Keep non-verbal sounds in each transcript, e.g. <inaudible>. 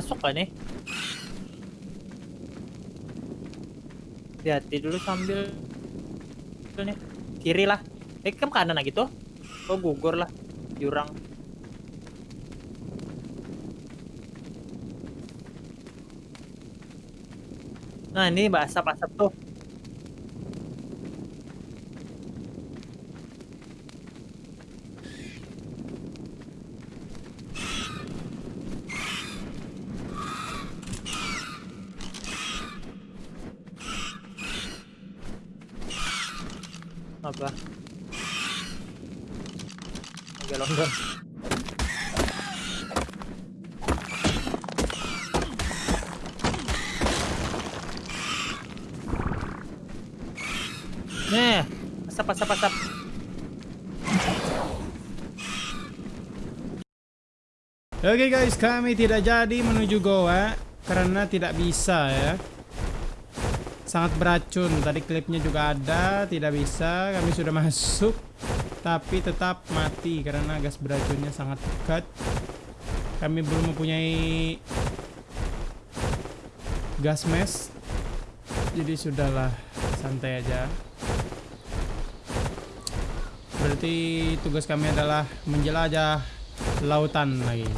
Masuk kan nih? Hati-hati dulu sambil nih. Kiri lah. Eh, ke kanan lagi tuh. Oh, gugur lah. Jurang. Nah, ini asap-asap tuh. apa Nih, asap asap asap. Oke okay guys, kami tidak jadi menuju goa karena tidak bisa ya. Sangat beracun. Tadi klipnya juga ada tidak bisa. Kami sudah masuk tapi tetap mati karena gas beracunnya sangat dekat. Kami belum mempunyai gas mask jadi sudahlah santai aja. Berarti tugas kami adalah menjelajah lautan lagi.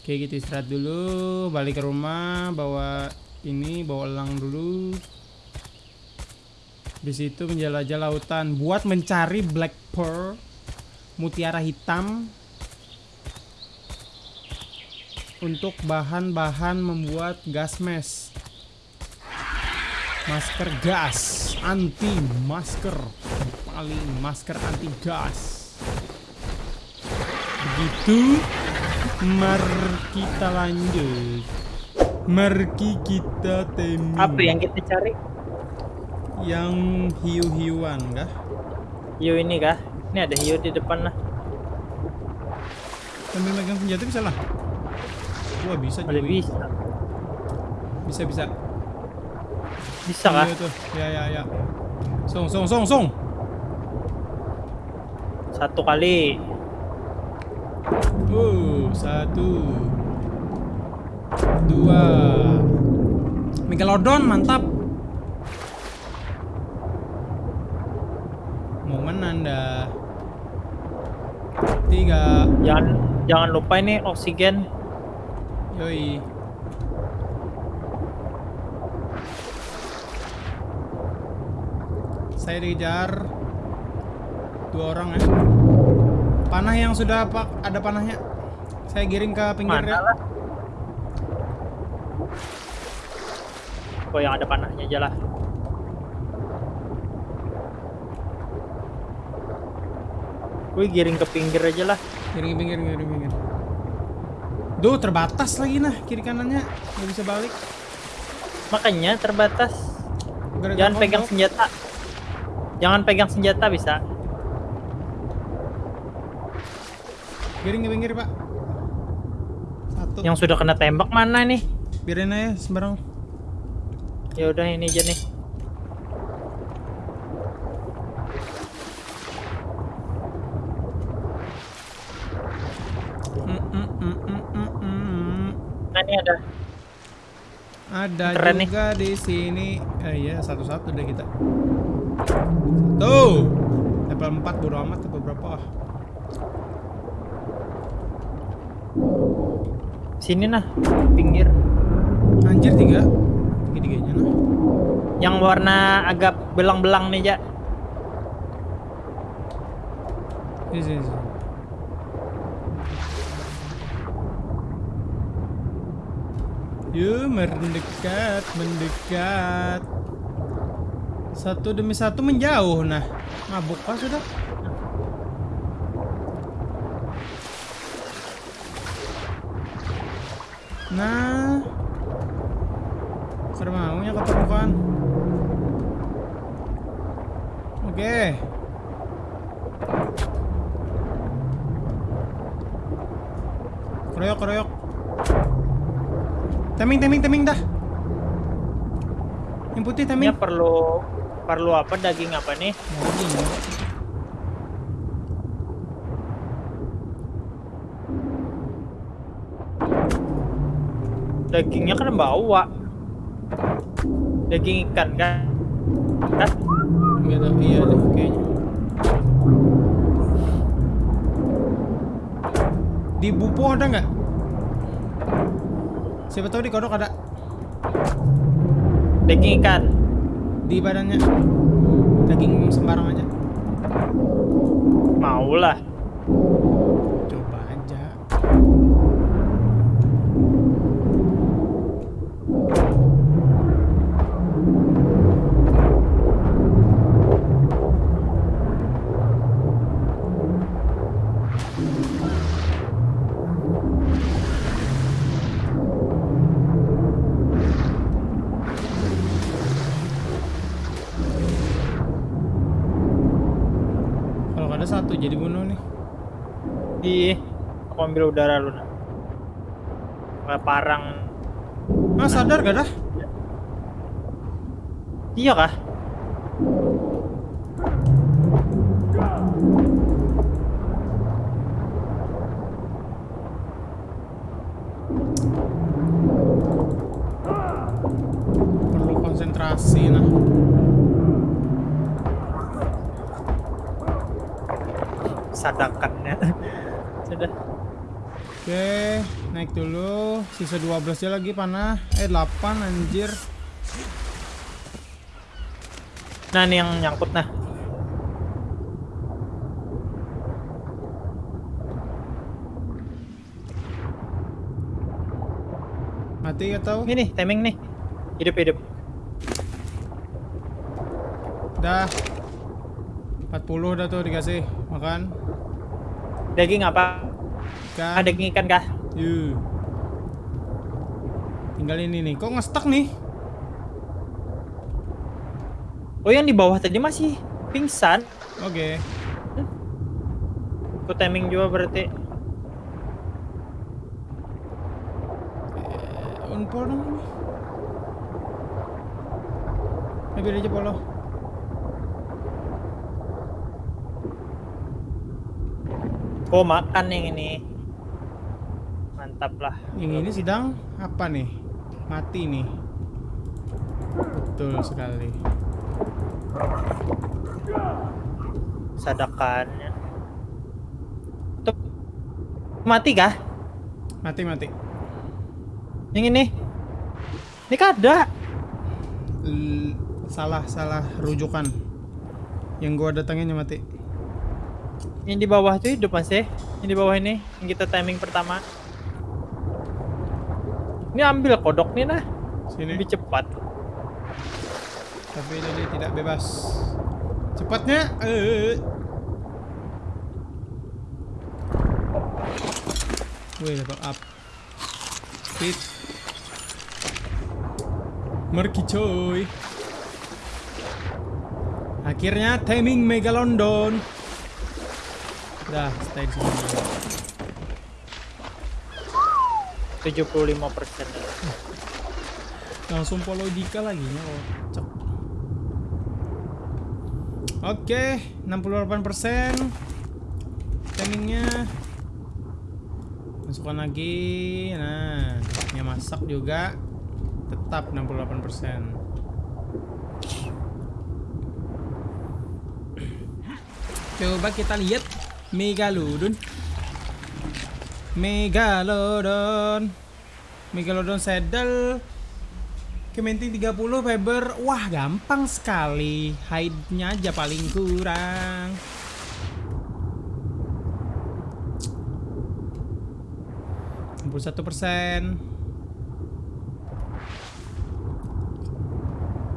Oke gitu istirahat dulu balik ke rumah bawa ini bawa elang dulu di situ menjelajah lautan buat mencari black pearl mutiara hitam untuk bahan-bahan membuat gas mask masker gas anti masker paling masker anti gas begitu mari kita lanjut Mari kita temi. Apa yang kita cari? Yang hiu-hiuan kah? Hiu ini kah? Ini ada hiu di depan lah. Sambil megang senjata bisa lah. Wah bisa juga. bisa. Bisa bisa. Bisa kah? Iya tuh. Ya ya ya. Song song song song. Satu kali. Oh, satu dua Megalodon mantap anda. Tiga. Jangan jangan lupa ini oksigen. Yoi. Saya dikejar. Dua orang ya. Panah yang sudah pak ada panahnya. Saya giring ke pinggir ya. Kok yang ada panahnya aja lah. Gue giring ke pinggir aja lah. Giring ke pinggir, giring ke pinggir. Duh, terbatas lagi nah kiri kanannya. Nggak bisa balik. Makanya terbatas. Gara -gara Jangan pegang senjata. Jangan pegang senjata bisa. Giring ke pinggir, Pak. Satu. Yang sudah kena tembak mana nih? Biarin aja sembarang. Ya udah ini aja nih. Nah, ini ada. Ada Keren juga nih. di sini. Eh iya, satu-satu deh kita. Tuh. Level 4 bodo amat atau berapa ah. Sini nah, pinggir. Anjir tiga tiga-tiganya nah. Yang warna agak belang-belang nih, Ja. Ini sini, sini. Yuk mendekat, mendekat. Satu demi satu menjauh nah. Mabuk pas sudah. Nah, Serem maunya ke permukaan. Oke. Keroyok, keroyok. Teming, teming, teming dah. Yang putih teming. Ya perlu perlu apa daging apa nih? Daging. Dagingnya kan bawa. Daging ikan kan? Kan? Tahu, iya deh kayaknya. Di bupo ada nggak? Siapa tahu di kodok ada Daging ikan. di badannya. Daging sembarang aja. Mau jadi bunuh nih. Ih, aku ambil udara lu. Kayak parang. Ah sadar gak dah? Iya kah? Sadakannya. <laughs> Sudah. Oke, naik dulu. Sisa 12 aja lagi panah. Eh 8 anjir. Nah, ini yang nyangkut nah. Mati atau? Ini nih, timing nih. Hidup hidup. Dah. 40 dah tuh dikasih makan. Daging apa? Ikan. Ah, daging ikan kah? Yuh. Tinggal ini nih. Kok ngestak nih? Oh, yang di bawah tadi masih pingsan. Oke. Aku timing juga berarti. Eh. Eh, biar aja polo. Oh, makan yang ini. Mantap lah. Yang ini sidang apa nih? Mati nih. Betul sekali. Sadakannya. Tuh. Mati kah? Mati mati. Yang ini. Ini kada. L- salah salah rujukan. Yang gua datangin mati. Yang di bawah tuh hidup masih. Yang di bawah ini yang kita timing pertama. Ini ambil kodok nih nah. Sini. Lebih cepat. Tapi jadi tidak bebas. Cepatnya. Eh. Wih, level up. Speed. Merki coy. Akhirnya timing Megalodon. Dah, stay di sini. 75 persen. Langsung follow Dika lagi nya kocak. Oke, 68% timingnya. Masukkan lagi. Nah, yang masak juga tetap 68%. Coba kita lihat Megalodon. Megalodon. Megalodon saddle. Kementing 30 fiber. Wah, gampang sekali. Hide-nya aja paling kurang. satu persen.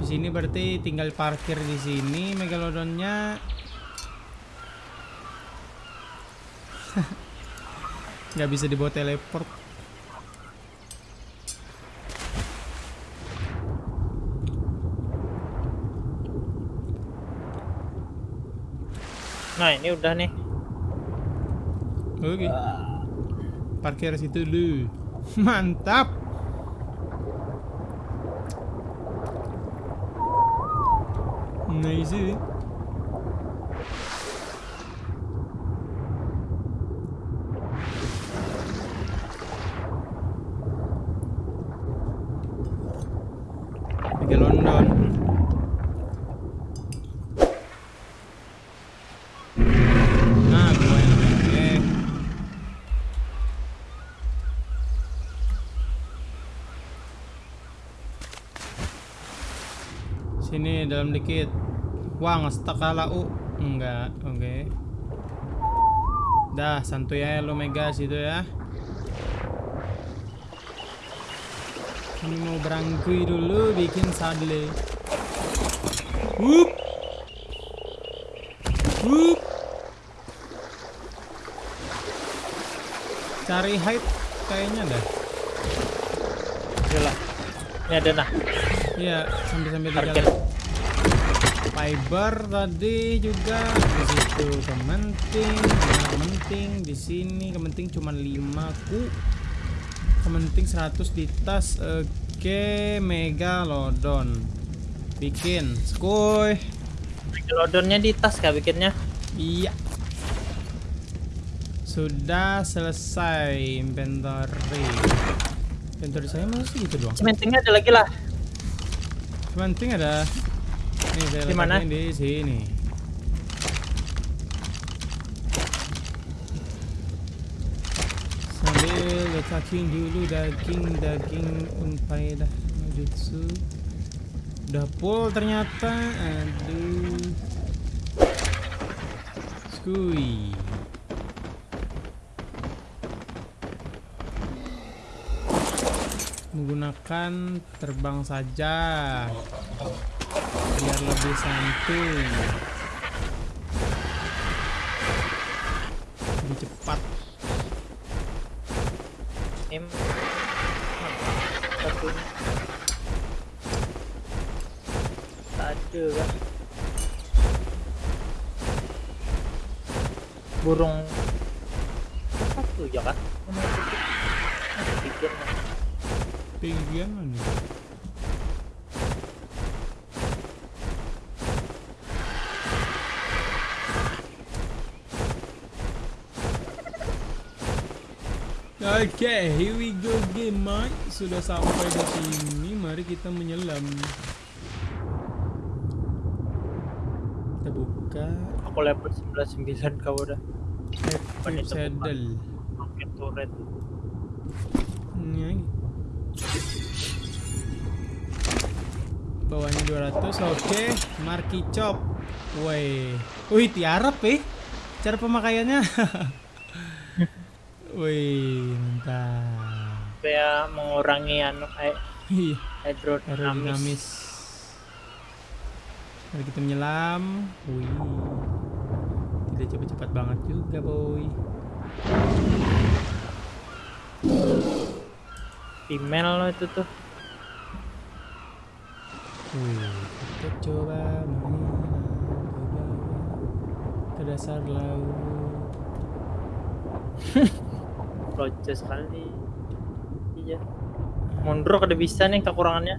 Di sini berarti tinggal parkir di sini megalodonnya. Nggak bisa dibawa teleport. Nah, ini udah nih. Oke. Parkir situ dulu. <laughs> Mantap. Nice. Sini dalam dikit. Wah, ngestak kala U. Enggak, oke. Dah, santuy aja lo Mega situ ya. Ini mau berangkui dulu bikin sadle. Wup. Wup. Cari height kayaknya dah. Yalah. Ini ada nah. Iya, sambil-sambil di Target. jalan. Fiber tadi juga di situ kementing, kementing di sini kementing cuma 5 ku. Kementing 100 di tas. Oke, megalodon. Bikin, skuy. Megalodonnya di tas kah bikinnya? Iya. Sudah selesai inventory. Inventory saya masih gitu doang. Cementingnya ada lagi lah. Kementing ada. Nih saya Di mana? di sini. Sambil letakin dulu daging daging unfaedah jutsu. Udah full ternyata. Aduh. Skui. Menggunakan terbang saja biar lebih santuy lebih cepat. Satunya. Ada kan. Burung satu ya kan? Nomor pinggian mana Oke, here we go game Mike. Sudah sampai di sini, mari kita menyelam. Kita buka Aku level 99 kau udah. active saddle. Pakai turret. Ini. Bawahnya 200, oke. Marki chop. Woi. Wih, tiarap eh. Cara pemakaiannya. <laughs> Wih, mantap. Supaya mengurangi anu kayak Iya, hydrodinamis. aerodinamis. Mari kita menyelam. Wih. Tidak cepat-cepat banget juga, boy. Female lo itu tuh. Kita coba ke dasar laut. <laughs> Rojas sekali. Iya. Mundur kada bisa nih kekurangannya.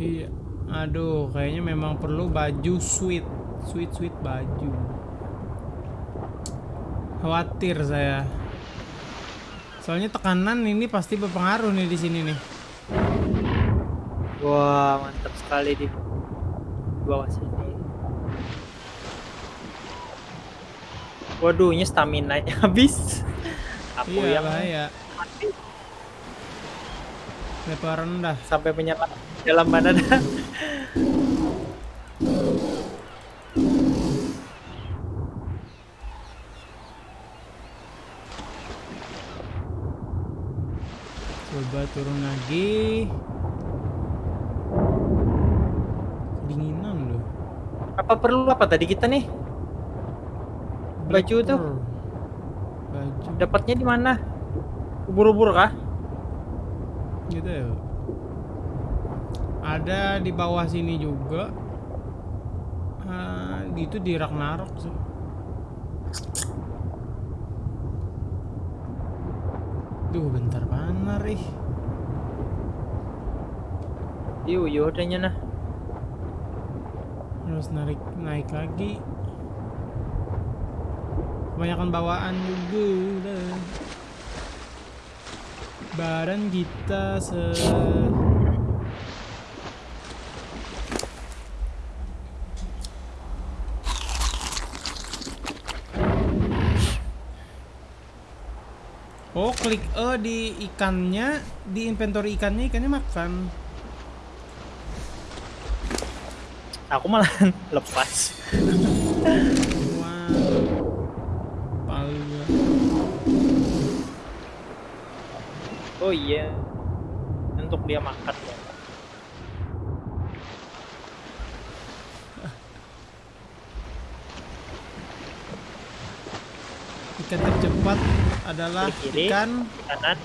Iya. Aduh, kayaknya memang perlu baju sweet, sweet sweet baju. Khawatir saya. Soalnya tekanan ini pasti berpengaruh nih di sini nih. Wah, mantap sekali di bawah sini. Waduh, ini stamina nya <laughs> habis. Aku iya, yang bahaya. mati rendah. sampai menyelam dalam dah. <laughs> Coba turun lagi. Apa perlu apa tadi kita nih? Baju tuh. Baju. Dapatnya di mana? Ubur-ubur kah? gitu ya ada di bawah sini juga Ah, itu di Ragnarok sih Duh bentar panar ih Yuk, yuk nah. Harus narik naik lagi Kebanyakan bawaan juga. Badan kita se Oh, klik E di ikannya, di inventory ikannya, ikannya makan. Aku malah <laughs> lepas. Wow. Oh iya. Untuk dia makan ya. Ikan tercepat adalah ikan Kanan.